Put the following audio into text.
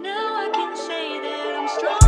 Now I can say that I'm strong.